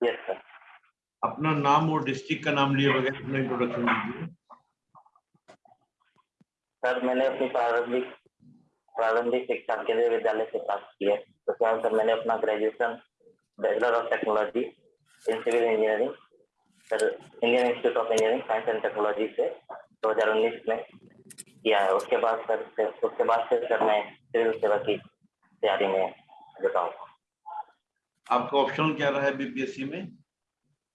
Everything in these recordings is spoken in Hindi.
यस सर अपना नाम और डिस्ट्रिक्ट का नाम लिए बगैर अपना इंट्रोडक्शन दीजिए सर मैंने अपनी प्रारंभिक प्रारंभिक शिक्षा केंद्रीय विद्यालय से प्राप्त की है। तो सर मैंने अपना graduation bachelor of technology in civil engineering sir Indian institute of engineering science and technology से 2019 में किया है। उसके बाद सर उसके बाद से सर मैं सिविल सेवा की तैयारी में जुटा हूँ। आपका ऑप्शनल क्या रहा है बीपीएससी में?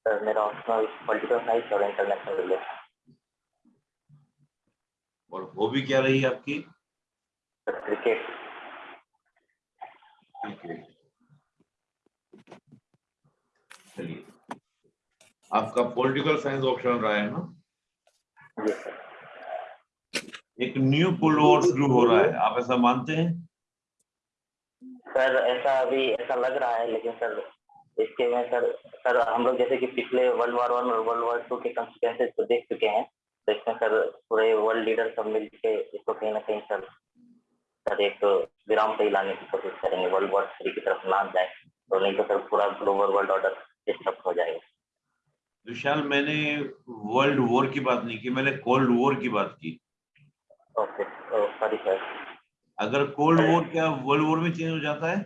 सर मेरा ऑप्शनल पॉलिटिकल साइंस और इंटरनेशनल रिलेशन और हॉबी क्या रही आपकी? क्रिकेट क्रिकेट चलिए। आपका पॉलिटिकल साइंस ऑप्शन रहा है ना? एक न्यू पुल ओवर शुरू हो रहा है। आप ऐसा मानते हैं? सर ऐसा अभी ऐसा लग रहा है लेकिन सर इसके में सर सर हम लोग जैसे कि पिछले वर्ल्ड वॉर वन और वर्ल्ड वॉर टू के कंसिक्वेंसेज को देख चुके हैं तो इसमें सर पूरे वर्ल्ड लीडर सब मिल के इसको कहीं ना कहीं सर सर एक विराम पे ही लाने की कोशिश करेंगे वर्ल्ड वॉर थ्री की तरफ़ ना जाए तो नहीं तो सर पूरा ग्लोबल वर्ल्ड ऑर्डर डिस्टर्ब हो जाएगा। विशाल मैंने वर्ल्ड वॉर की बात नहीं की मैंने कोल्ड वॉर की बात की। ओके सॉरी सर अगर कोल्ड वॉर क्या वर्ल्ड वॉर में चेंज हो जाता है?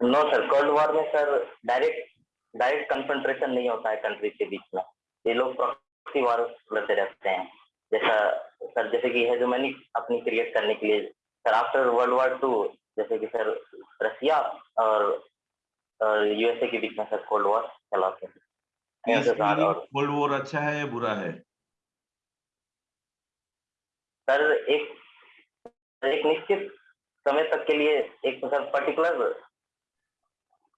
नो सर कोल्ड वॉर में सर डायरेक्ट डायरेक्ट कंसंट्रेशन नहीं होता है कंट्री के बीच में. ये लोग प्रॉक्सी वॉर लड़ते रहते हैं. जैसा सर जैसे कि हेजोमनी अपनी क्रिएट करने के लिए sir after world war two जैसे कि सर रसिया और यूएसए के बीच में सर कोल्ड वॉर चलाते हैं. कोल्ड वॉर अच्छा है या बुरा है? सर एक एक निश्चित समय तक के लिए एक सर पर्टिकुलर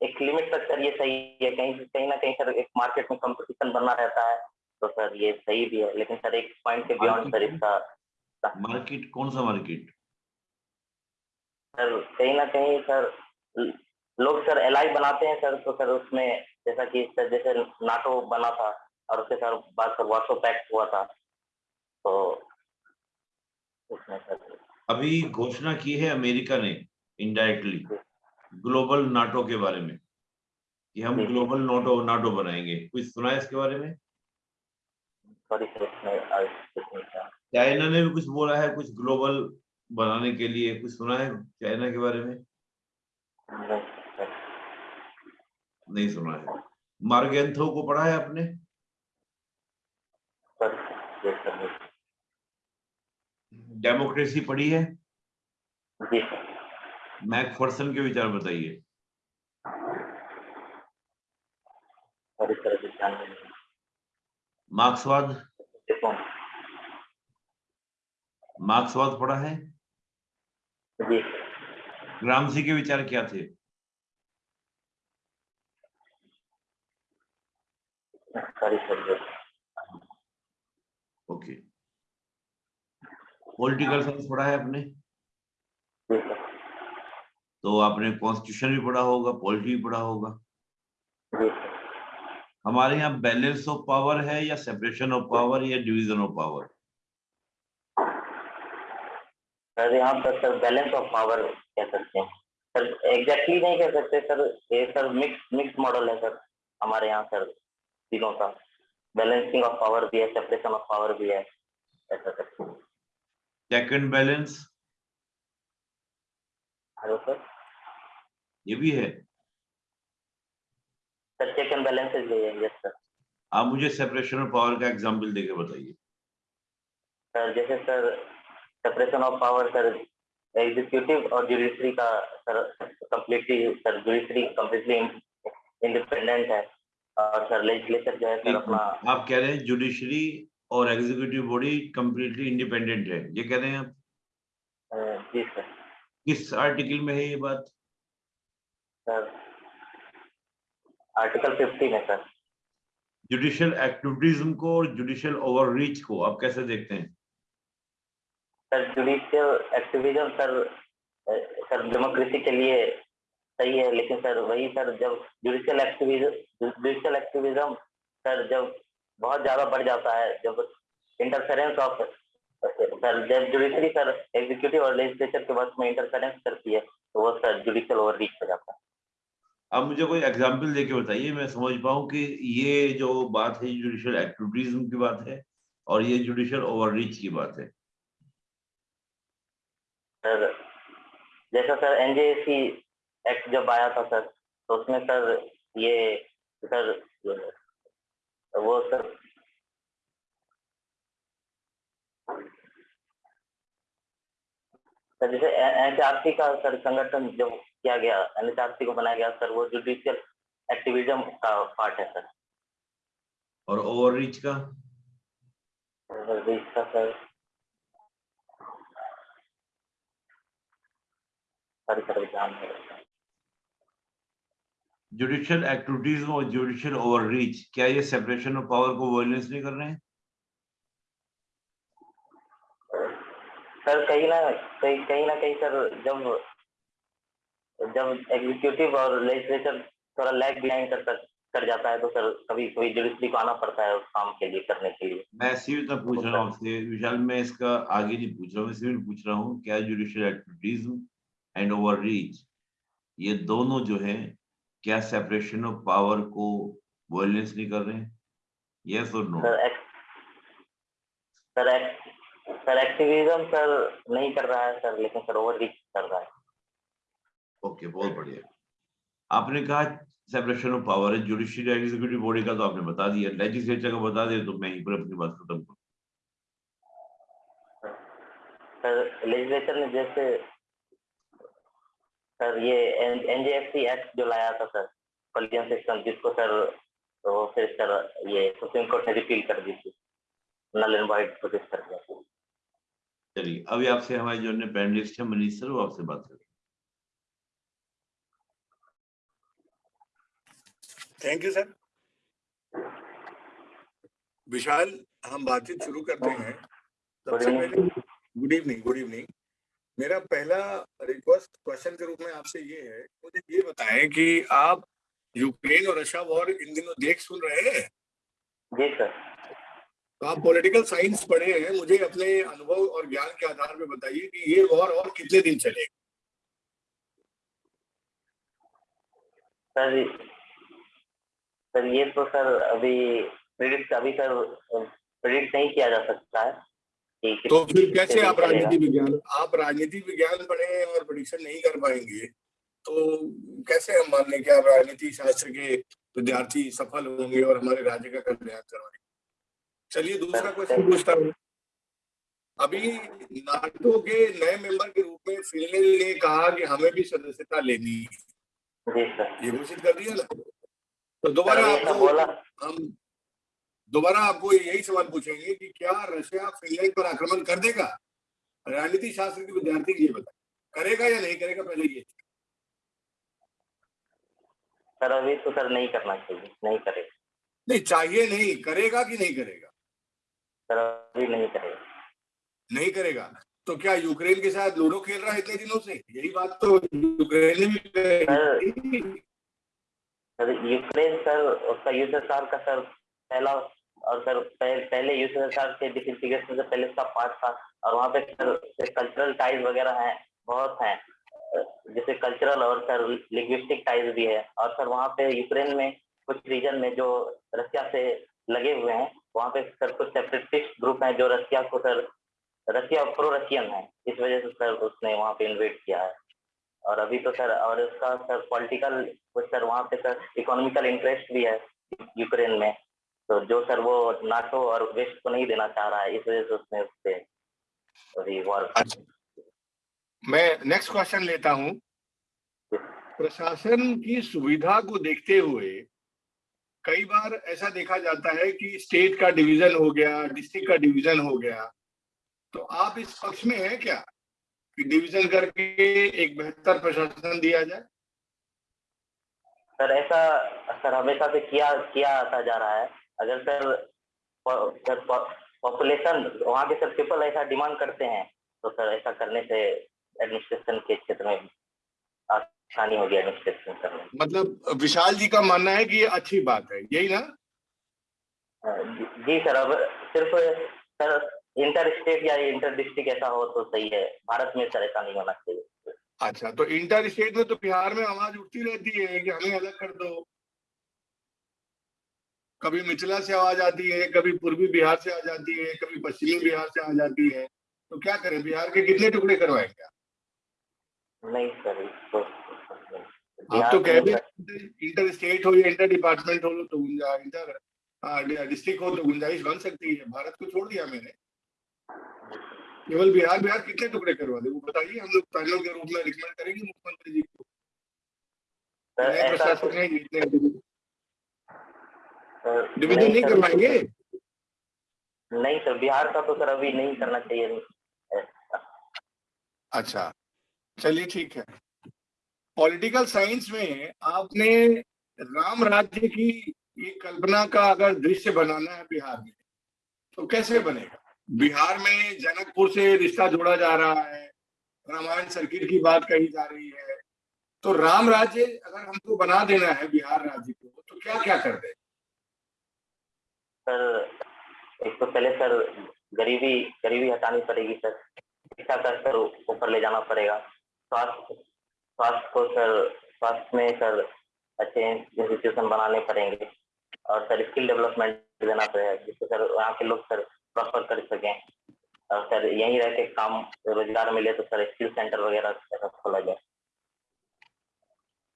एक लिमिट तक सर ये सही है। कहीं कहीं ना कहीं सर एक मार्केट में कंपटीशन बना रहता है तो सर ये सही भी है। लेकिन सर एक पॉइंट के बियॉन्ड सर इसका मार्केट कौन सा मार्केट सर कहीं ना कहीं सर लोग सर एलआई बनाते हैं सर तो सर उसमें जैसा कि सर जैसे नाटो बना था और उसके सर बाद सर वार्सो पैक्ट हुआ था तो उसमें सर अभी घोषणा की है अमेरिका ने इनडायरेक्टली ग्लोबल नाटो के बारे में कि हम ग्लोबल नाटो नाटो बनाएँगे। कुछ सुना है इसके बारे में? चाइना ने भी कुछ बोला है कुछ ग्लोबल बनाने के लिए। कुछ सुना है चाइना के बारे में? नहीं, नहीं सुना है। मार्गेंथो को पढ़ा है आपने सर जी सर डेमोक्रेसी पढ़ी है? मैकफर्सन के विचार बताइए। मार्क्सवाद? मार्क्सवाद पढ़ा है? जी। ग्रामसी के विचार क्या थे? ओके। पॉलिटिकल साइंस पढ़ा है आपने? तो आपने कॉन्स्टिट्यूशन भी पढ़ा होगा पॉलिटी भी पढ़ा होगा। हमारे यहाँ बैलेंस ऑफ़ पावर है या सेपरेशन ऑफ़ पावर या डिवीज़न ऑफ़ पावर सर यहाँ पर सर बैलेंस ऑफ़ पावर कह सकते हैं। सर एग्जैक्टली नहीं कह सकते सर ये सर मिक्स मिक्स मॉडल है सर हमारे यहाँ सर तीनों का। बैलेंसिंग ऑफ़ पावर भी है सेपरेशन ऑफ़ पावर भी है ऐसा sir check and balance hello sir ये भी है। सर चेक एंड बैलेंसेज भी यस सर आप मुझे सेपरेशन ऑफ़ पावर का एग्जांपल देके बताइए। सर जैसे sir separation of power sir executive और जुडिशरी का sir completely sir judiciary completely independent है। और सर लेजिस्लेचर जो है सर अपना आप कह रहे हैं जुडिशरी और एग्जीक्यूटिव बॉडी कंप्लीटली इंडिपेंडेंट है। ये कह रहे हैं आप? जी सर। किस आर्टिकल में है ये बात? सर आर्टिकल 15 है सर। जुडिशियल एक्टिविटीज्म को और जुडिशियल ओवररीच को आप कैसे देखते हैं? Sir judicial activism sir sir democracy के लिए सही है लेकिन सर वही सर जब judicial activism judicial activism sir जब बहुत ज़्यादा बढ़ जाता है जब इंटरफेरेंस ऑफ़ सर जब जुडिशरी सर एग्जीक्यूटिव और लेजिस्लेचर के वक्त में इंटरफेरेंस करती है तो वो सर जुडिशियल ओवररीच हो जाता है। आप मुझे कोई एग्ज़ाम्पल देके बताइए मैं समझ पाऊँ कि ये जो बात है जुडिशियल एक्टिविटीज्म की बात है और ये जुडिशियल ओवररीच की बात है। सर जैसा सर एनजेसी एक्ट जब आया था सर तो उसमें सर ये सर वो सर सर जैसे एनएचआरसी का सर संगठन जो किया गया एनएचआरसी को बनाया गया सर वो जुडिशियल एक्टिविज्म का पार्ट है सर। और ओवररीच का? ओवररीच का सर। सर सर ध्यान है जुडिशियल एक्टिविटीज़ और जुडिशियल ओवररीच क्या ये सेपरेशन ऑफ़ पावर को वायलेंस नहीं कर रहे हैं? सर कहीं ना कहीं कहीं ना कहीं सर जब जब एग्जीक्यूटिव और लेजिस्लेचर थोड़ा लैग बिहाइंड कर कर जाता है तो सर कभी कभी जुडिशरी को आना पड़ता है उस काम के लिए करने के लिए। मैं सीमित पूछ रहा हूँ आपसे। विशाल मैं इसका आगे नहीं पूछ रहा हूँ पूछ रहा हूँ। क्या जुडिशियल एक्टिविटीज़ एंड ओवररीच ये दोनों जो है क्या सेपरेशन ऑफ़ पावर को वायलेंस नहीं कर रहे हैं? यस और no sir sir sir activism sir नहीं कर रहा है सर लेकिन सर ओवर रीच कर रहा है। ओके बहुत बढ़िया। आपने कहा सेपरेशन ऑफ़ पावर है जुडिशियल एग्जीक्यूटिव बॉडी का तो आपने बता दिया। लेजिस्लेचर का बता दे तो मैं ही पर अपनी बात खत्म करूँ। सर लेजिस्लेचर ने जैसे सर ये एनजेएफसी एक्ट जो लाया था सर कॉलिजन सिस्टम जिसको सर तो फिर सर ये सुप्रीम कोर्ट ने रिपील कर दी थी। नल एंड वाइट प्रोटेस्ट कर दिया चलिए अभी आपसे हमारे जो ने पैनलिस्ट है मनीष सर वो आपसे बात करें थैंक यू सर विशाल हम बातचीत शुरू करते हैं। सबसे पहले गुड इवनिंग गुड इवनिंग मेरा पहला रिक्वेस्ट क्वेश्चन के रूप में आपसे ये है मुझे ये बताएँ कि आप यूक्रेन और रशिया वॉर इन दिनों देख सुन रहे हैं? जी सर तो आप पॉलिटिकल साइंस पढ़े हैं मुझे अपने अनुभव और ज्ञान के आधार पर बताइए कि ये वॉर और कितने दिन चलेगा? सर सर ये तो सर अभी प्रिडिक्ट अभी सर प्रिडिक्ट नहीं किया जा सकता है। तो फिर कैसे आप राजनीति विज्ञान आप राजनीति विज्ञान पढ़े और प्रिडिक्शन नहीं कर पाएँगे तो कैसे हम मान लें कि आप राजनीति शास्त्र के विद्यार्थी सफल होंगे और हमारे राज्य का कल्याण करवाएँगे? चलिए दूसरा क्वेश्चन पूछता हूँ। अभी नाटो के नए मेंबर के रूप में फिनलैंड ने कहा कि हमें भी सदस्यता लेनी है। ये घोषित कर दिया ना? तो दोबारा आपको हम दोबारा आपको यही सवाल पूछेंगे कि क्या रशिया फिनलैंड पर आक्रमण कर देगा? राजनीति शास्त्र के विद्यार्थी ये बताए। करेगा या नहीं करेगा पहले ये सर अभी तो सर नहीं करना चाहिए नहीं करेगा। नहीं चाहिए नहीं करेगा कि नहीं करेगा? सर अभी नहीं करेगा। नहीं करेगा? तो क्या यूक्रेन के साथ लूडो खेल रहा है इतने दिनों से? यही बात तो यूक्रेन ने भी सर यूक्रेन सर उसका यूएसएसआर का सर पहला और सर पह, पहले यूएसएसआर के डिसइंटीग्रेशन से पहले उसका पार्ट था और वहाँ पे सर कल्चरल टाइज वगैरह हैं बहुत हैं। जैसे कल्चरल और सर लिंग्विस्टिक टाइज भी है। और सर वहाँ पे यूक्रेन में कुछ रीजन में जो रशिया से लगे हुए हैं वहाँ पे सर कुछ सेपरेटिस्ट ग्रुप हैं जो रशिया को सर रशिया प्रो रशियन है। इस वजह से सर उसने वहाँ पे इन्वेट किया है। और अभी तो सर और उसका सर पॉलिटिकल सर वहाँ पे सर इकोनॉमिकल इंटरेस्ट भी है यूक्रेन में। तो जो सर वो नाटो और वेस्ट को नहीं देना चाह रहा है इस वजह से उसने उससे अभी वॉर अच्छा। मैं नेक्स्ट क्वेश्चन लेता हूँ। प्रशासन की सुविधा को देखते हुए कई बार ऐसा देखा जाता है कि स्टेट का डिवीज़न हो गया डिस्ट्रिक्ट का डिवीज़न हो गया। तो आप इस पक्ष में है क्या कि डिवीज़न करके एक बेहतर प्रशासन दिया जाए? सर ऐसा सर हमेशा से किया किया आता जा रहा है। अगर सर सर पॉपुलेशन वहाँ के सर पीपल ऐसा डिमांड करते हैं तो सर ऐसा करने से एडमिनिस्ट्रेशन के क्षेत्र में आसानी होगी एडमिनिस्ट्रेशन करने मतलब विशाल जी का मानना है कि ये अच्छी बात है यही ना? जी सर अब सिर्फ़ सर इंटर स्टेट या इंटर डिस्ट्रिक्ट ऐसा हो तो सही है भारत में सर ऐसा नहीं होना चाहिए। अच्छा तो इंटर स्टेट में तो बिहार में आवाज़ उठती रहती है कि हमें अलग कर दो। कभी मिथिला से आवाज़ आती है कभी पूर्वी बिहार से आ जाती है कभी पश्चिमी बिहार से आ जाती है। तो क्या करें बिहार के कितने टुकड़े करवाएँगे आप? नहीं सर आप तो कह भी इंटर स्टेट हो या इंटर डिपार्टमेंट हो तो इंटर डिस्ट्रिक्ट हो तो गुंजाइश बन सकती है। भारत को छोड़ दिया मैंने। केवल बिहार बिहार कितने टुकड़े करवा दे? वो बताइए हम लोग पैनल के रूप में रिकमेंड करेंगे मुख्यमंत्री जी को। प्रशासक इतने सर, डिवीज़न नहीं सर, करवाएँगे? नहीं सर बिहार का तो सर अभी नहीं करना चाहिए। अच्छा चलिए ठीक है। पॉलिटिकल साइंस में आपने राम राज्य की एक कल्पना का अगर दृश्य बनाना है बिहार में तो कैसे बनेगा? बिहार में जनकपुर से रिश्ता जोड़ा जा रहा है रामायण सर्किट की बात कही जा रही है तो राम राज्य अगर हमको बना देना है बिहार राज्य को तो क्या क्या कर दे? सर, एक तो पहले सर गरीबी गरीबी हटानी पड़ेगी सर। शिक्षा का स्तर ऊपर ले जाना पड़ेगा। स्वास्थ्य स्वास्थ्य को सर, स्वास्थ्य में सर अच्छे इंस्टीट्यूशन बनाने पड़ेंगे और सर स्किल डेवलपमेंट देना पड़ेगा, जिससे सर वहाँ के लोग सर प्रॉपर कर सकें। और सर यहीं रह के काम, रोज़गार मिले तो सर स्किल सेंटर वगैरह खोला जाए।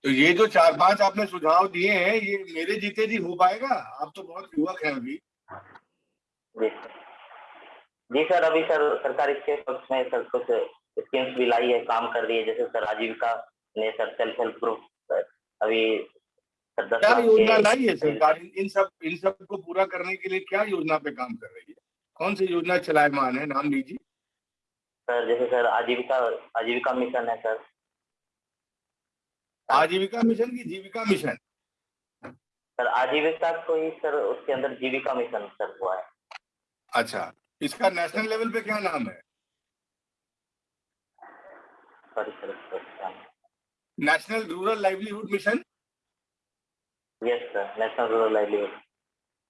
तो ये जो चार पाँच आपने सुझाव दिए हैं ये मेरे जीते जी हो पाएगा? आप तो बहुत युवक हैं अभी। जी सर। जी सर अभी सर सरकार इसके पक्ष में सर कुछ स्कीम्स भी लाई है काम कर रही है जैसे सर आजीविका ने सर सेल्फ हेल्प ग्रुप अभी सर दस क्या योजना लाई है सरकार? इन इन सब इन सबको पूरा करने के लिए क्या योजना पे काम कर रही है? कौन सी योजना चलायमान है? नाम लीजिए। सर जैसे सर आजीविका आजीविका मिशन है सर। आजीविका मिशन की जीविका मिशन। सर आजीविका को ही सर उसके अंदर जीविका मिशन सर हुआ है। अच्छा इसका नेशनल लेवल पे क्या नाम है? Sorry sir national rural livelihood mission? Yes sir national rural livelihood.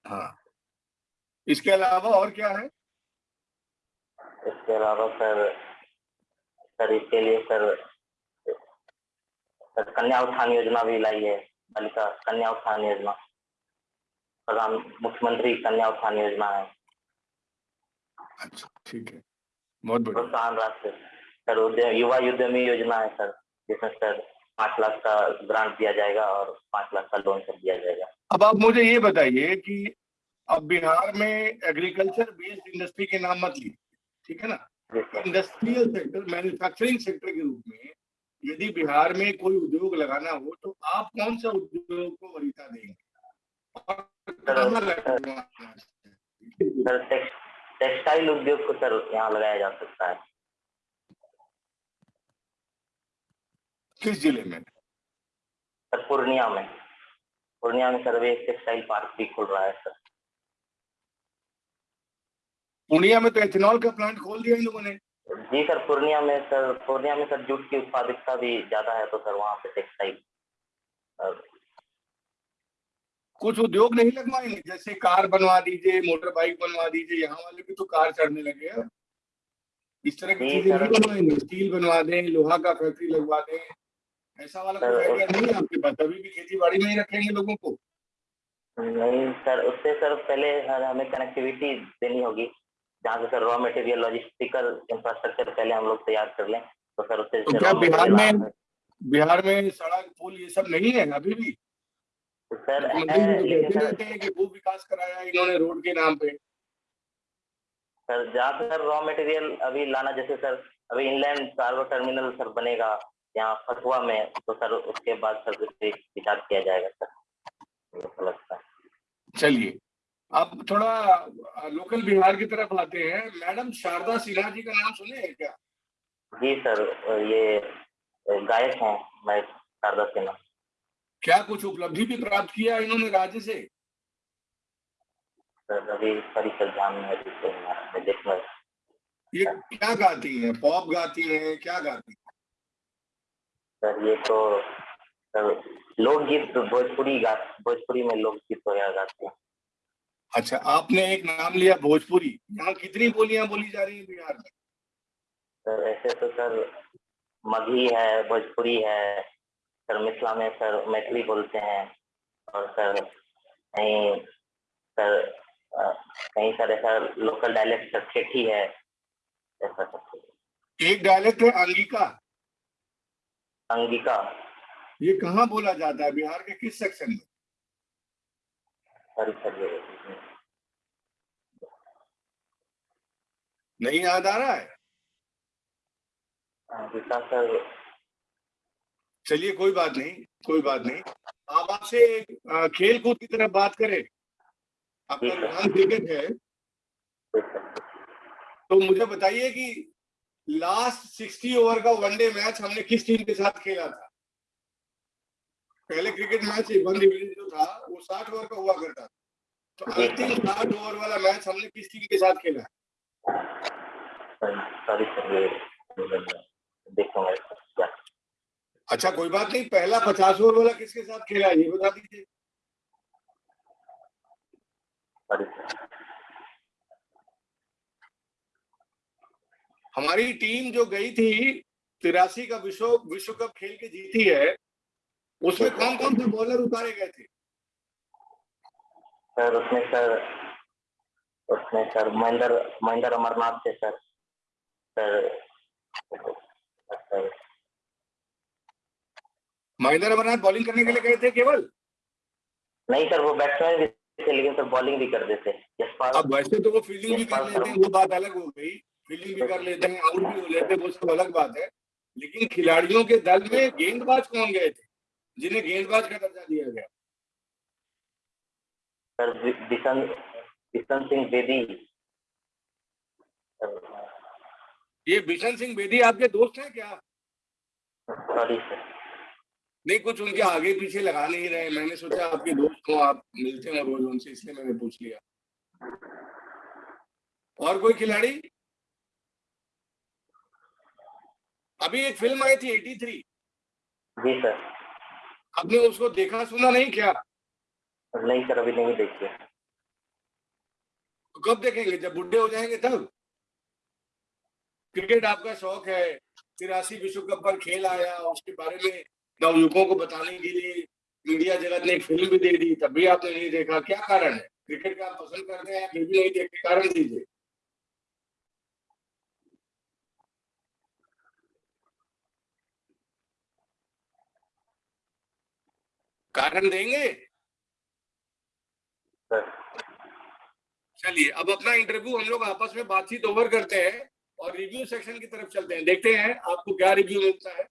हाँ। इसके अलावा और क्या है? इसके अलावा सर सर इसके लिए सर सर कन्या उत्थान योजना भी लाई है बालिका कन्या उत्थान योजना। प्रधान मुख्यमंत्री कन्या उत्थान योजना है। अच्छा ठीक है। बहुत बढ़िया। प्रोत्साहन राशि। सर उद्यम युवा उद्यमी योजना है सर जिसमें सर पाँच लाख का ग्रांट दिया जाएगा और पाँच लाख का लोन सर दिया जाएगा। अब आप मुझे ये बताइए कि अब बिहार में एग्रीकल्चर बेस्ड इंडस्ट्री के नाम मत लीजिए ठीक है ना? इंडस्ट्रियल सेक्टर मैन्युफैक्चरिंग सेक्टर के रूप में यदि बिहार में कोई उद्योग लगाना हो तो आप कौन सा उद्योग को वरीता देंगे टेक्सटाइल उद्योग को सर यहाँ लगाया जा सकता है। किस ज़िले में? सर पूर्णिया में। पूर्णिया में सर अभी एक टेक्सटाइल पार्क भी खुल रहा है सर। पूर्णिया में तो एथेनॉल का प्लांट खोल दिया इन लोगों ने। जी सर पूर्णिया में सर पूर्णिया में सर जूट की उत्पादकता भी ज़्यादा है तो सर वहाँ पे टेक्सटाइल कुछ उद्योग नहीं लगवाएँगे जैसे कार बनवा दीजिए मोटर बाइक बनवा दीजिए यहाँ वाले भी तो कार चढ़ने लगे हैं। इस तरह की चीज़ें नहीं बनवाएँगे। स्टील बनवा दें लोहा का फैक्ट्री लगवा दें ऐसा वाला कोई आइडिया नहीं है आपके पास? अभी भी खेती बाड़ी में ही रखेंगे लोगों को। नहीं सर उससे सर पहले हमें कनेक्टिविटी देनी होगी। जहाँ से sir raw material logistical infrastructure पहले हम लोग तैयार कर लें तो सर उससे तो क्या बिहार में बिहार में सड़क पुल ये सब नहीं है अभी भी? सर तो सर कि भू विकास कराया इन्होंने रोड के नाम पे। सर जहाँ सर रॉ मटेरियल अभी लाना जैसे सर अभी इनलैंड कार्गो टर्मिनल सर बनेगा यहाँ फतुआ में तो सर उसके बाद सर उस विचार किया जाएगा सर। लगता है। चलिए। अब थोड़ा लोकल बिहार की तरफ़ आते हैं। मैडम शारदा सिन्हा जी का नाम सुने हैं क्या? जी सर ये गायक हैं मैं शारदा सिन्हा। क्या कुछ उपलब्धि भी प्राप्त किया इन्होंने राज्य से? सर अभी ध्यान में तो ये क्या गाती है? पॉप गाती है क्या गाती है? सर ये तो लोकगीत भोजपुरी गा भोजपुरी में लोकगीत वगैरह गाते हैं। अच्छा आपने एक नाम लिया भोजपुरी। यहाँ कितनी बोलियाँ बोली जा रही हैं बिहार में? सर ऐसे तो सर मगही है भोजपुरी है सर मिथिला में सर मैथिली बोलते हैं और सर कहीं सर कहीं सर ऐसा लोकल डायलेक्ट सर ठेठी है ऐसा सब एक डायलेक्ट है अंगिका? अंगिका। ये कहाँ बोला जाता है बिहार के किस सेक्शन में? सॉरी सर ये नहीं याद आ रहा है? चलिए कोई बात नहीं कोई बात नहीं। आप आपसे खेल कूद की तरफ़ बात करें। आपका नाम क्रिकेट है। तो मुझे बताइए कि लास्ट सिक्सटी ओवर का वनडे मैच हमने किस टीम के साथ खेला था? पहले क्रिकेट मैच वन डिवीज़न जो था वो साठ ओवर का हुआ करता था। तो अंतिम साठ ओवर वाला मैच हमने किस टीम के साथ खेला ये देखूँगा अच्छा कोई बात नहीं पहला पचास ओवर वाला किसके साथ खेला ये बता दीजिए। हमारी टीम जो गई थी तिरासी का विश्व विश्व कप खेल के जीती है उसमें कौन कौन से बॉलर उतारे गए थे? सर उसमें सर उसमें सर महेंद्र महेंद्र अमरनाथ थे सर। महेंद्र अमरनाथ बॉलिंग करने के लिए गए थे केवल? नहीं सर वो बैट्समैन भी थे लेकिन सर बॉलिंग भी कर देते। अब वैसे तो वो फील्डिंग भी कर लेते हैं वो बात अलग हो गई। फील्डिंग भी कर लेते हैं आउट भी हो लेते हैं वो सब अलग बात है। लेकिन खिलाड़ियों के दल में गेंदबाज कौन गए थे जिन्हें गेंदबाज का दर्जा दिया गया? सर बिशन बिशन सिंह बेदी। ये बिशन सिंह बेदी आपके दोस्त हैं क्या? सॉरी नहीं कुछ उनके आगे पीछे लगा नहीं रहे। मैंने सोचा आपके दोस्त हो आप मिलते हैं रोज उनसे इसलिए मैंने पूछ लिया। और कोई खिलाड़ी? अभी एक फ़िल्म आई थी 83 जी सर आपने उसको देखा सुना नहीं क्या? नहीं सर अभी नहीं देखिए तो कब देखेंगे? जब बुढ़े हो जाएँगे तब? क्रिकेट आपका शौक है तिरासी विश्व कप पर खेल आया उसके बारे में नवयुवकों को बताने के लिए मीडिया जगत ने एक फ़िल्म भी दे दी तब भी आपने नहीं देखा। क्या कारण है? क्रिकेट का आप पसंद करते हैं फिर भी नहीं देखते कारण दीजिए। कारण देंगे? चलिए अब अपना इंटरव्यू हम लोग आपस में बातचीत ओवर करते हैं। और रिव्यू सेक्शन की तरफ़ चलते हैं। देखते हैं आपको क्या रिव्यू मिलता है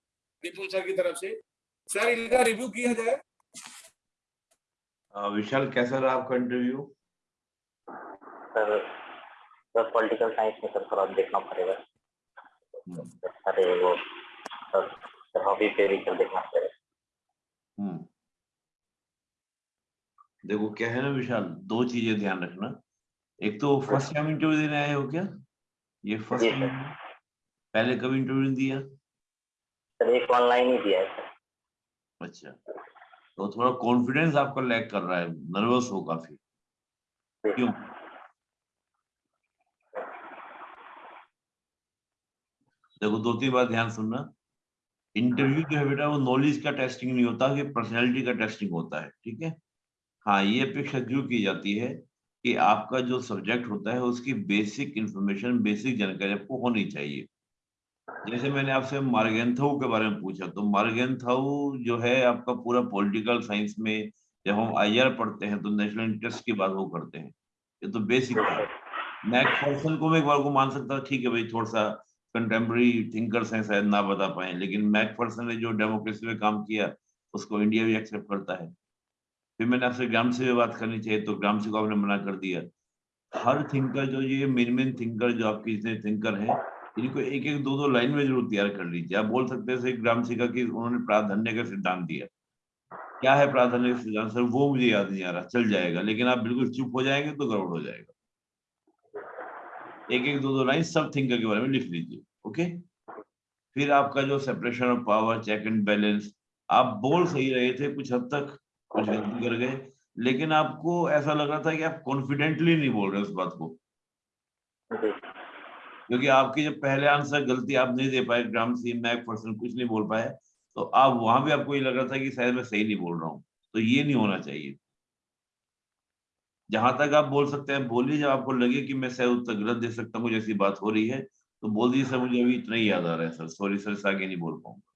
निपुण सर की तरफ़ से। सर इनका रिव्यू किया जाए। विशाल कैसा रहा आपका interview sir sir political science में सर थोड़ा देखना पड़ेगा। अरे वो। सर सर हॉबी पे भी सर देखना पड़ेगा। हम्म देखो क्या है ना विशाल दो चीज़ें ध्यान रखना। एक तो फ़र्स्ट टाइम इंटरव्यू देने आए हो क्या? ये फ़र्स्ट टाइम पहले कभी इंटरव्यू नहीं दिया? सर एक ऑनलाइन ही दिया है अच्छा। तो थोड़ा कॉन्फिडेंस आपका लैक कर रहा है नर्वस हो काफ़ी। क्यों? देखो दो तीन बार ध्यान सुनना। इंटरव्यू जो है बेटा वो नॉलेज का टेस्टिंग नहीं होता कि पर्सनैलिटी का टेस्टिंग होता है ठीक है? हाँ ये अपेक्षा क्यों की जाती है? कि आपका जो सब्जेक्ट होता है, उसकी बेसिक इंफॉर्मेशन बेसिक जानकारी आपको होनी चाहिए। जैसे मैंने आपसे मार्गेंथाउ के बारे में पूछा तो मार्गेंथाउ जो है, आपका पूरा पॉलिटिकल साइंस में जब हम आईआर पढ़ते हैं तो नेशनल इंटरेस्ट की बात वो करते हैं। ये तो बेसिक था। मैक पर्सन को मैं एक बार को मान सकता ठीक है भाई थोड़ा सा कंटेम्प्रेरी थिंकर्स हैं शायद ना बता पाए, लेकिन मैक पर्सन ने जो डेमोक्रेसी में काम किया, उसको इंडिया भी एक्सेप्ट करता है। फिर मैंने आपसे ग्राम से बात करनी चाहिए तो ग्राम से को आपने मना कर दिया। हर थिंकर जो, ये मेन मेन थिंकर जो आपके जितने थिंकर हैं, इनको एक एक दो दो लाइन में ज़रूर तैयार कर लीजिए। आप बोल सकते हैं ग्राम सिका की उन्होंने प्राधान्य का सिद्धांत दिया। क्या है प्राधान्य का सिद्धांत? सर, वो मुझे याद नहीं आ रहा, चल जाएगा, लेकिन आप बिल्कुल चुप हो जाएँगे तो गड़बड़ हो जाएगा। एक एक दो दो लाइन सब थिंकर के बारे में लिख लीजिए ओके फिर आपका जो separation of power check and balance आप बोल सही रहे थे कुछ हद तक। कुछ गलती कर गए। लेकिन आपको ऐसा लग रहा था कि आप कॉन्फिडेंटली नहीं बोल रहे उस बात को। क्योंकि आपकी जब पहले आंसर गलती आप नहीं दे पाए ग्राम सी मैक पर्सन कुछ नहीं बोल पाए तो आप वहाँ भी आपको ये लग रहा था कि शायद मैं सही नहीं बोल रहा हूँ। तो ये नहीं होना चाहिए। जहाँ तक आप बोल सकते हैं बोलिए जब आपको लगे कि मैं शायद उत्तर गलत दे सकता हूँ जैसी बात हो रही है तो बोल दीजिए सर मुझे अभी इतना ही याद आ रहा है सर। सॉरी सर आगे नहीं बोल पाऊँगा।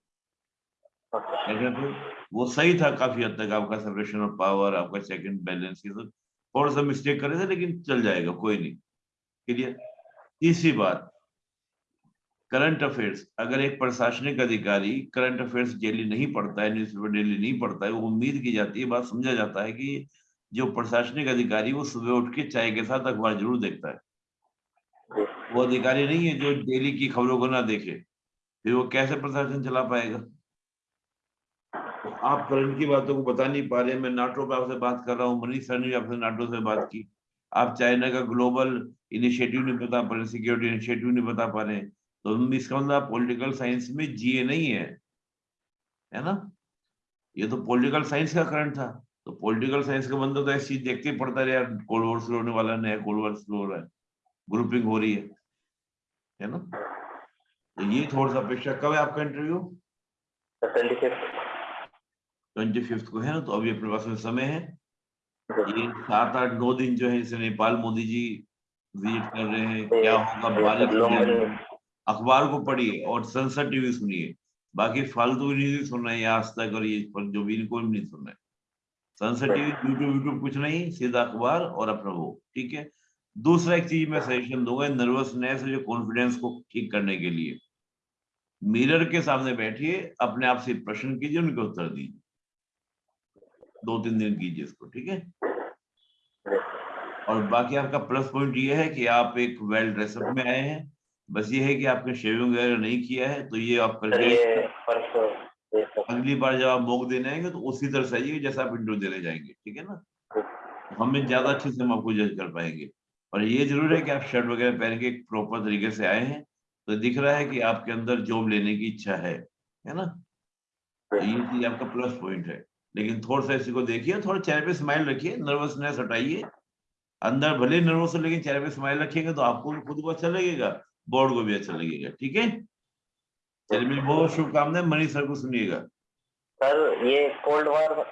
तो वो सही था काफ़ी हद तक, आपका सेपरेशन ऑफ़ पावर आपका चेक एंड बैलेंस ये सब, थोड़ा सा मिस्टेक करे थे, लेकिन चल जाएगा, कोई नहीं। क्लियर तीसरी बात करंट अफेयर्स अगर एक प्रशासनिक अधिकारी करंट अफेयर्स डेली नहीं पढ़ता है न्यूज़पेपर डेली नहीं पढ़ता है, वो उम्मीद की जाती है बात समझा जाता है कि जो प्रशासनिक अधिकारी, वो सुबह उठ के चाय के साथ अखबार ज़रूर देखता है। वो अधिकारी नहीं है जो डेली की खबरों को ना देखे, फिर वो कैसे प्रशासन चला पाएगा? आप करंट की बातों को बता नहीं पा रहे, मैं नाटो पे आपसे बात कर रहा हूँ, मनीष सर ने आपसे नाटो से बात की। आप चाइना का ग्लोबल इनिशिएटिव नहीं बता पा रहे, सिक्योरिटी इनिशिएटिव नहीं बता पा रहे तो इसका मतलब पॉलिटिकल साइंस में जीए नहीं है है ना? ये तो पॉलिटिकल साइंस का करंट था तो पॉलिटिकल साइंस का बंदा तो ऐसी देखते ही पड़ता रहे, यार, कोल्ड वॉर शुरू होने वाला, नया कोल्ड वॉर शुरू हो रहा है, ग्रुपिंग हो रही है है ना? तो ये थोड़ा सा अपेक्षा, कब है आपका इंटरव्यू? ट्वेंटी फिफ्थ को है ना तो अभी अपने पास में समय है। ये सात आठ नौ दिन जो है जैसे नेपाल मोदी जी विज़िट कर रहे हैं। क्या होगा बारिश हो। अखबार को पढ़िए और संसद टीवी सुनिए। बाकी फालतू न्यूज़ सुन रहे हैं आज तक और ये पर जो भी इनको नहीं सुन रहे। संसद टीवी यूट्यूब यूट्यूब कुछ नहीं सीधा अखबार और अपना वो ठीक है? दूसरा एक चीज़ मैं सजेशन दूँगा नर्वसनेस जो कॉन्फिडेंस को ठीक करने के लिए। मिरर के सामने बैठिए अपने आप से प्रश्न कीजिए उनके उत्तर दीजिए। दो तीन दिन कीजिए इसको ठीक है? और बाकी आपका प्लस पॉइंट ये है कि आप एक वेल ड्रेसअप में आए हैं। बस ये है कि आपने शेविंग वगैरह नहीं किया है तो ये आप करके अगली बार जब आप मौक देने आएँगे तो उसी तरह से आइए जैसा आप इंटरव्यू देने जाएँगे ठीक है ना? हमें ज़्यादा अच्छे से हम आपको जज कर पाएँगे। और ये ज़रूर है कि आप शर्ट वगैरह पहन के प्रॉपर तरीके से आए हैं तो दिख रहा है कि आपके अंदर जॉब लेने की इच्छा है है ना? तो ये चीज़ आपका प्लस पॉइंट है। लेकिन थोड़ा सा इसी को देखिए थोड़ा चेहरे पे स्माइल रखिए नर्वसनेस हटाइए। अंदर भले नर्वस हो लेकिन चेहरे पे स्माइल रखिएगा तो आपको भी खुद को अच्छा लगेगा बोर्ड को भी अच्छा लगेगा ठीक है? चलिए मेरी बहुत शुभकामनाएँ मनीष सर को सुनिएगा। सर ये कोल्ड वॉर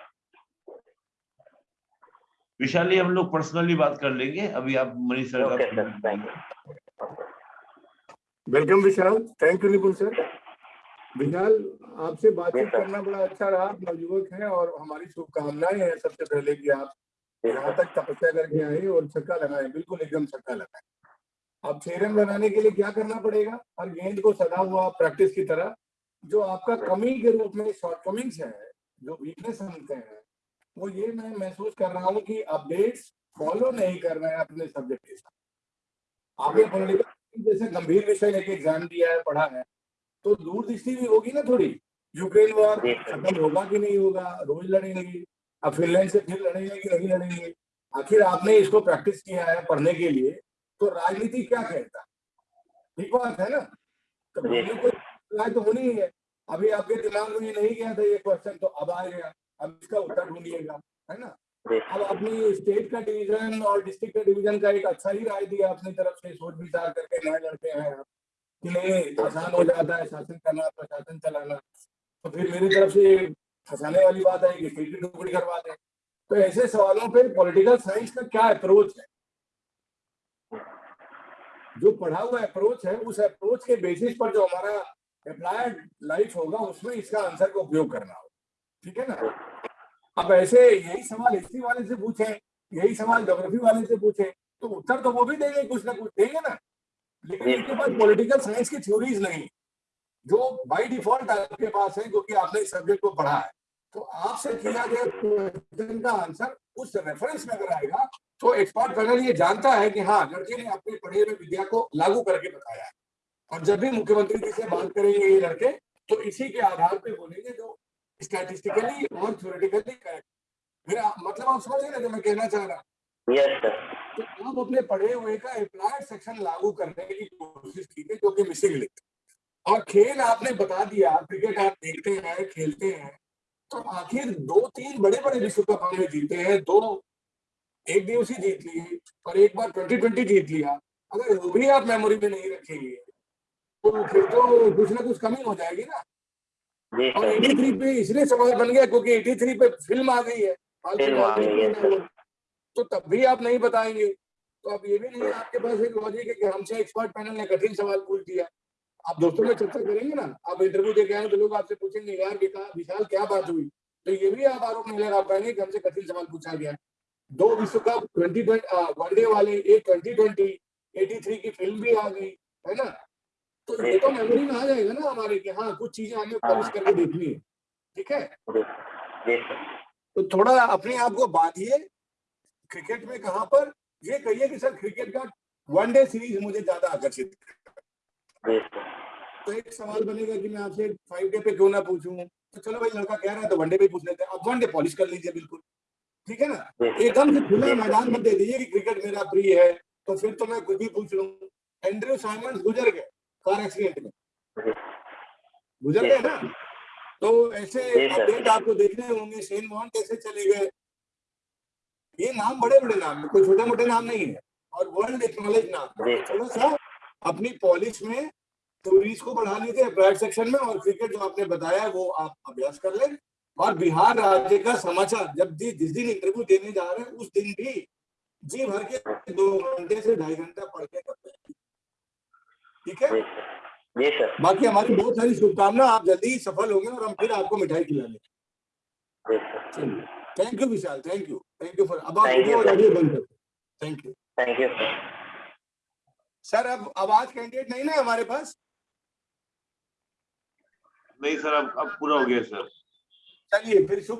विशाली हम लोग पर्सनली बात कर लेंगे। अभी आप मनीष सर का welcome Vishal thank you Nipun sir Vishal आपसे बातचीत करना बड़ा अच्छा रहा। आप नवयुवक हैं और हमारी शुभकामनाएँ हैं सबसे पहले कि आप यहाँ तक तपस्या करके आए और छक्का लगाए। बिल्कुल एकदम छक्का लगाए। अब छह रन बनाने के लिए क्या करना पड़ेगा? हर गेंद को सदा हुआ प्रैक्टिस की तरह जो आपका कमी के रूप में शॉर्टकमिंग्स है जो वीकनेस समझते हैं वो ये मैं महसूस कर रहा हूँ कि अपडेट्स फॉलो नहीं कर रहे हैं अपने सब्जेक्ट के साथ। आपने पॉलिटिकल जैसे गंभीर विषय लेके एग्ज़ाम दिया है पढ़ा है तो दूरदृष्टि भी होगी ना थोड़ी? यूक्रेन वॉर खत्म होगा कि नहीं होगा? रोज लड़ेंगे। अब फिनलैंड से फिर लड़ेंगे कि नहीं लड़ेंगे? आखिर आपने इसको प्रैक्टिस किया है पढ़ने के लिए तो राजनीति क्या कहता? है ठीक बात है ना? तो राय तो होनी ही है। अभी आपके दिमाग में ये नहीं गया था ये क्वेश्चन तो अब आ गया। अब इसका उत्तर ढूंढिएगा है ना? अब अपनी स्टेट का डिवीज़न और डिस्ट्रिक्ट का डिवीज़न का एक अच्छा ही राय दिया अपनी तरफ़ से सोच विचार करके नए लड़के हैं आप। कि नहीं आसान हो जाता है, शासन करना, प्रशासन चलाना। तो फिर मेरी तरफ़ से फंसाने वाली बात है कि की टुकड़ी करवा दें तो ऐसे सवालों पे पॉलिटिकल साइंस का क्या अप्रोच है? जो पढ़ा हुआ अप्रोच है, उस अप्रोच के बेसिस पर जो हमारा अप्लायड लाइफ होगा, उसमें इसका आंसर का उपयोग करना होगा। ठीक है ना? अब ऐसे यही सवाल हिस्ट्री वाले से पूछे, यही सवाल ज्योग्राफी वाले से पूछे तो उत्तर तो वो भी देंगे कुछ ना कुछ। देंगे ना? लेकिन इनके पास पॉलिटिकल साइंस की थ्योरीज नहीं जो बाय डिफ़ॉल्ट आपके पास है क्योंकि आपने इस सब्जेक्ट को पढ़ा है। तो आपसे किया गया क्वेश्चन का आंसर उस रेफरेंस में अगर आएगा तो एक्सपर्ट पैनल ये जानता है कि हाँ लड़के ने अपने पढ़े हुए विद्या को लागू करके बताया है। और जब भी मुख्यमंत्री जी से बात करेंगे ये लड़के तो इसी के आधार पे बोलेंगे जो स्टैटिस्टिकली और थ्योरेटिकली करेक्ट मेरा मतलब आप समझ रहे हैं जो मैं कहना चाह रहा सर तो आप अपने पढ़े हुए का अप्लाइड सेक्शन लागू करने की कोशिश कीजिए जो कि मिसिंग लिंक और खेल आपने बता दिया क्रिकेट आप देखते हैं खेलते हैं तो आखिर दो तीन बड़े बड़े विश्व कप हमने जीते हैं दो एक दिवसीय जीत ली और एक बार ट्वेंटी ट्वेंटी जीत लिया। अगर वो भी आप मेमोरी में नहीं रखेंगे तो फिर तो कुछ ना कुछ कमी हो जाएगी ना। और सर 83 पे इसलिए सवाल बन गया क्योंकि 83 पे फ़िल्म आ गई है। तो तब भी आप नहीं बताएँगे। तो अब ये भी नहीं आपके पास एक लॉजिक है कि हमसे एक्सपर्ट पैनल ने कठिन सवाल पूछ दिया। आप दोस्तों में चर्चा करेंगे ना। आप इंटरव्यू दे के आए तो लोग आपसे पूछेंगे यार विशाल क्या बात हुई? तो ये भी आप आरोप नहीं लगा पाएँगे कि हमसे कठिन सवाल पूछा गया दो विश्व कप ट्वेंटी वनडे वाले एक ट्वेंटी ट्वेंटी एटी थ्री की फ़िल्म भी आ गई है ना? तो ये तो मेमोरी में आ जाएगा ना हमारे कि हाँ कुछ चीज़ें हमें कवर करके देखनी है। ठीक है? तो थोड़ा अपने आप को बांधिए क्रिकेट में कहाँ पर? ये कहिए कि सर क्रिकेट का वनडे सीरीज़ मुझे ज़्यादा आकर्षित तो एक सवाल बनेगा कि मैं आपसे फाइव डे पे क्यों ना पूछूँ? तो चलो भाई लड़का कह रहा है तो वनडे पे पूछ लेते हैं। अब वनडे पॉलिश कर लीजिए बिल्कुल। ठीक है ना? एकदम से खुला मैदान मत दे दीजिए कि क्रिकेट मेरा प्रिय है। तो फिर तो मैं कुछ भी पूछ लूँ। एंड्रयू साइमंड्स गुजर गए कार एक्सीडेंट में। गुजर गए ना? तो ऐसे अपडेट आपको देखने होंगे। शेन वॉन कैसे चले गए? ये नाम बड़े बड़े नाम है कोई छोटे मोटे नाम नहीं है। और वर्ल्ड एक्नॉलेज नाम है। जी। तो थोड़ा सा अपनी पॉलिश में टूरिस्ट को बढ़ा लीजिए प्राइवेट सेक्शन में और क्रिकेट जो आपने बताया वो आप अभ्यास कर लें। और बिहार राज्य का समाचार जब जि, जिस दिन इंटरव्यू देने जा रहे हैं उस दिन भी जी भर के दो घंटे से ढाई घंटा पढ़ के करते हैं। ठीक है? जी सर। बाकी हमारी बहुत सारी शुभकामना आप जल्दी ही सफल होंगे और हम फिर आपको मिठाई सर चलिए। Thank you Vishal. Thank you thank you for अब आप वीडियो और ऑडियो बंद करते thank you thank you sir sir अब आवाज़ कैंडिडेट नहीं ना हमारे पास? नहीं सर अब अब पूरा हो गया सर चलिए फिर शुभ